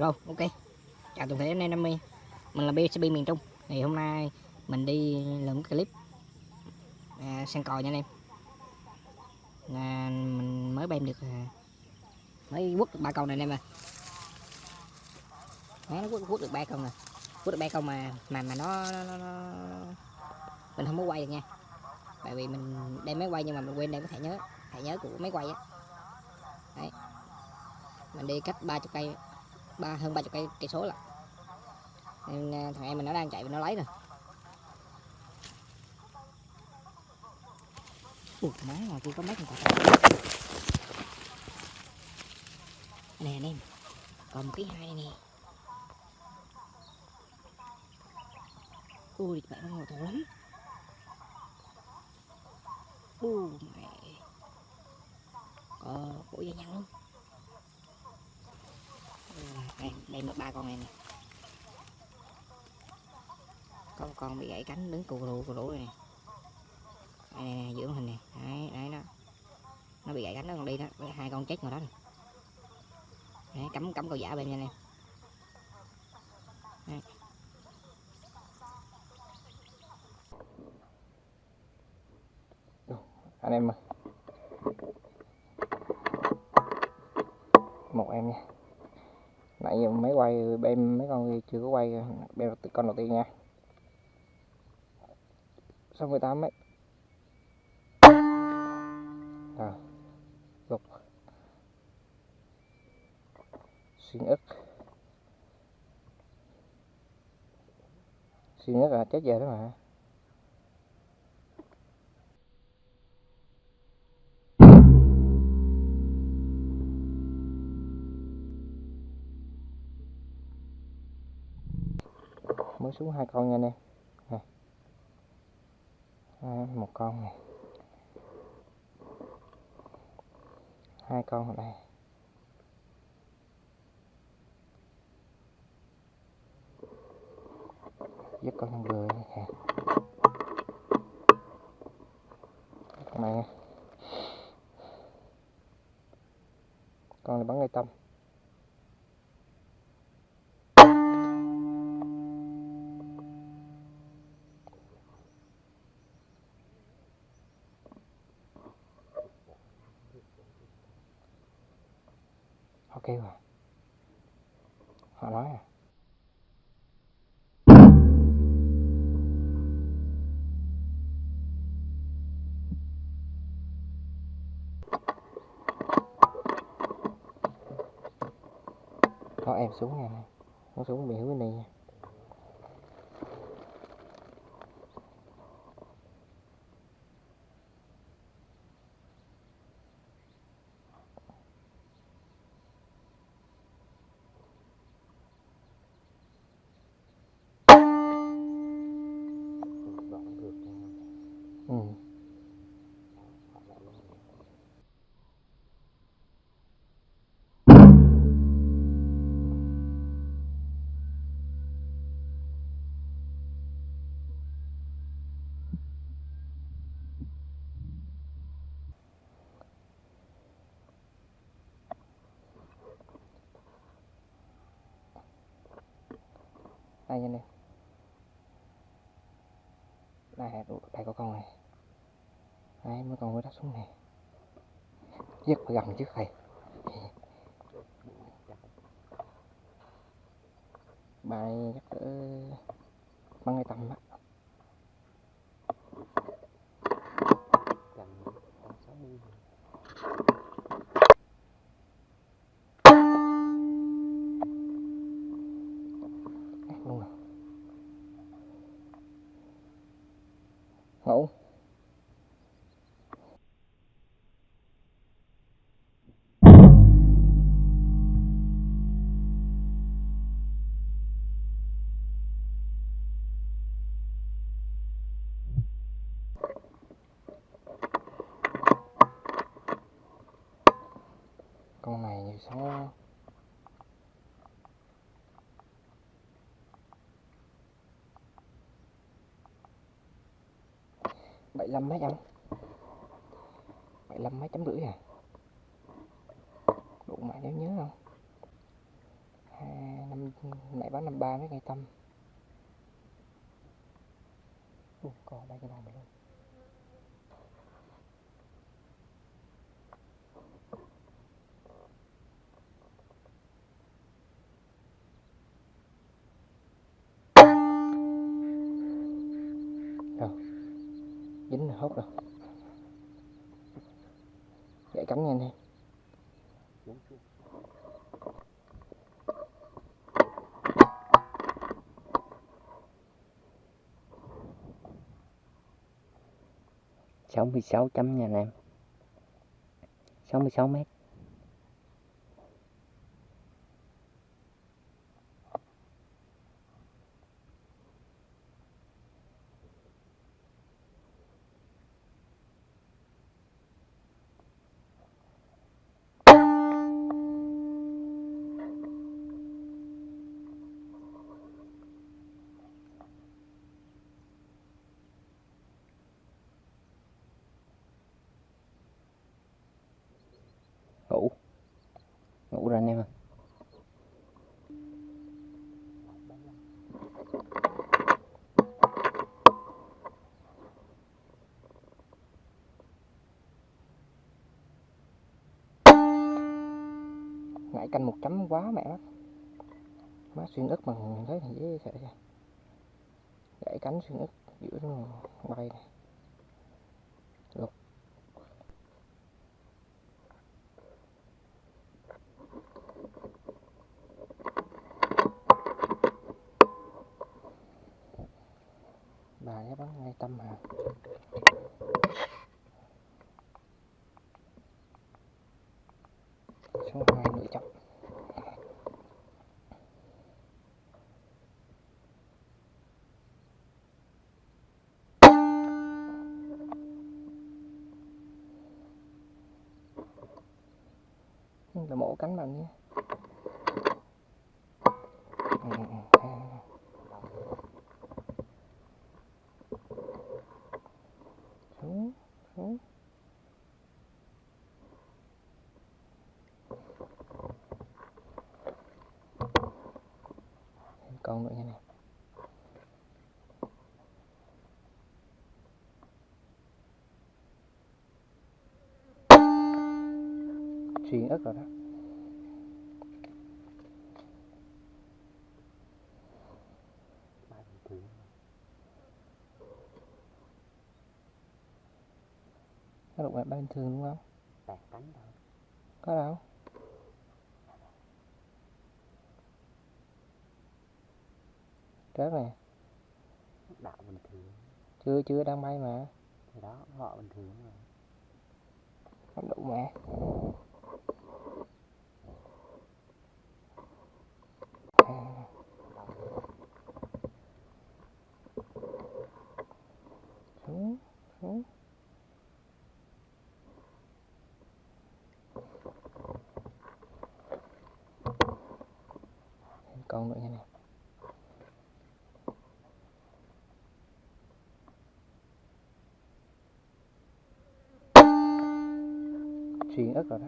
Rồi, ok. Chào toàn thể anh em đam mê. Mình là BCB miền Trung. Thì hôm nay mình đi làm cái clip à, săn cò nha anh em. À, mình mới bem được à, mới quất được ba con này anh em ơi. Đấy, nó quất, quất được ba con rồi. Quất được ba con mà mà mà nó, nó, nó, nó mình không có quay được nha. Tại vì mình đem máy quay nhưng mà mình quên đem cái thẻ nhớ, thẻ nhớ của máy quay á. Đấy. Mình đi cách 30 cây ba, hơn 30 cây cây số là nên à, thằng em mình nó đang chạy và nó lấy rồi Ủa, má ngoài kia có mấy con cọp nè anh em còn một cái hai này nè. Ui, mẹ nó ngồi to lắm. U mẹ. Có bộ da nhăn luôn đây, đây một ba con này nè. Có một con bị gãy cánh đứng cù lụ cù lụ này đây, này, này, giữa hình này đấy đấy nó nó bị gãy cánh nó còn đi đó. Với hai con chết ngoài đó này. đấy cắm cắm cầu giả bên nha anh em đấy. anh em ơi. Một em nha nãy giờ mấy quay, bên mấy con chưa có quay, bên con đầu tiên nha. 68 mét. Rồi lục xuyên ức. Xuyên ức là chết giờ đó mà. Mới xuống hai con nha anh em. Này. À, một con này. Hai con ở đây. Dứt con vừa nè con này con này bắn ngay tâm. Ok rồi. Họ nói à? Đó em xuống nha. Nó xuống bị hướng này nha. Đây nha nè đây đây có con này. Đấy, mới còn mới đắp xuống này. Giết phải gần trước thầy. Bài chắc cỡ bắn ngay tầm á. mẫu con này số 75 mấy anh 75 mấy chấm rưỡi à? Đủ mãi nhớ nhớ không? À, năm nãy bán 53 mấy ngày tâm. Ủa, còn ba cái bàn luôn. Dính là hốt rồi. Gãy cắm nha anh em sáu mươi sáu chấm nha anh em. Sáu mươi sáu mét. Ngủ. Ngủ rồi anh em ạ. Ngại canh một chấm quá mẹ lắm má xuyên ức mà thấy thì dễ sợ. Vậy gãy cánh xuyên ức giữa bay này. Bà ấy bắn ngay tâm hả số hai lựa chọn. Là mổ cánh bằng nhé ừ, ừ. xuống xuống con nữa nha nè. Xuyên ớt rồi đó. Nó lục lại ba bình thường đúng không? Có đâu rớt nè đạo bình thường. Chưa chưa đang bay mà. Thì đó họ bình thường mà. Không đủ mà. À, xuống xuống. Thêm con nữa nha nè xuyên ớt rồi đó.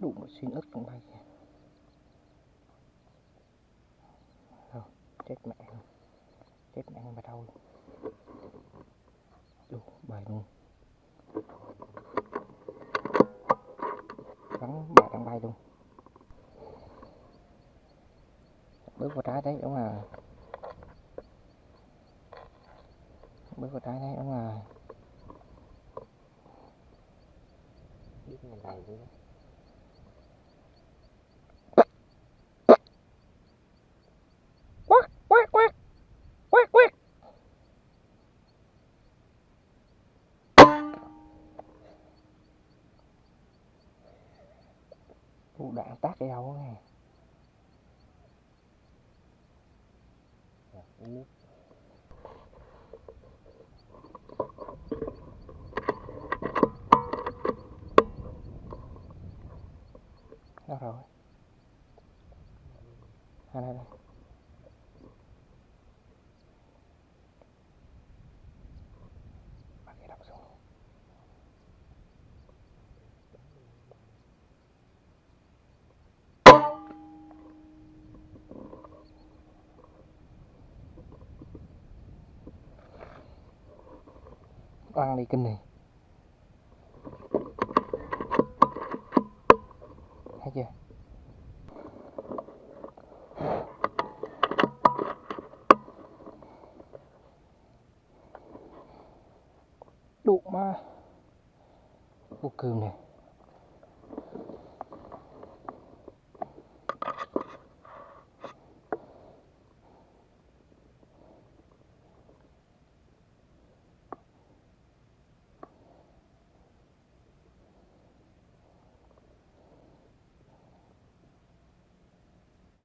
Đủ một xuyên ớt trong đây rồi chết mẹ luôn. Chết mẹ mà đâu đủ, bài luôn bắn bà đang bay luôn. Bước qua trái đấy, đúng rồi. Bước qua trái đấy, đúng rồi. Biết ngày này đạn tác cái đâu nè. nước rồi à đây đây ăn đi kinh này. Thấy chưa? Đụng ma. Vô cừm này